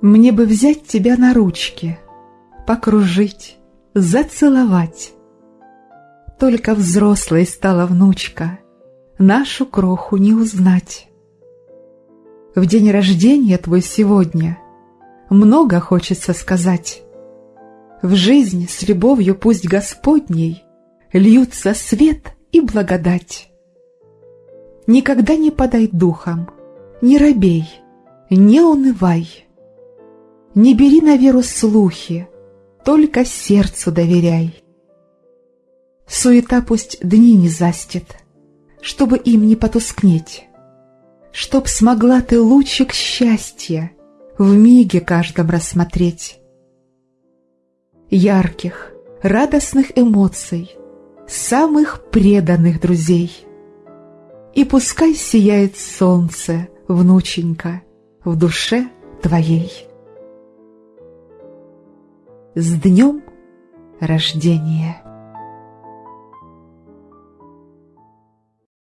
Мне бы взять тебя на ручки, покружить, зацеловать. Только взрослой стала внучка, нашу кроху не узнать. В день рождения твой сегодня много хочется сказать. В жизнь с любовью пусть Господней льются свет и благодать. Никогда не подай духом, не робей, не унывай. Не бери на веру слухи, только сердцу доверяй. Суета пусть дни не застит, чтобы им не потускнеть, Чтоб смогла ты лучик счастья в миге каждом рассмотреть. Ярких, радостных эмоций, самых преданных друзей. И пускай сияет солнце, внученька, в душе твоей. С днем рождения!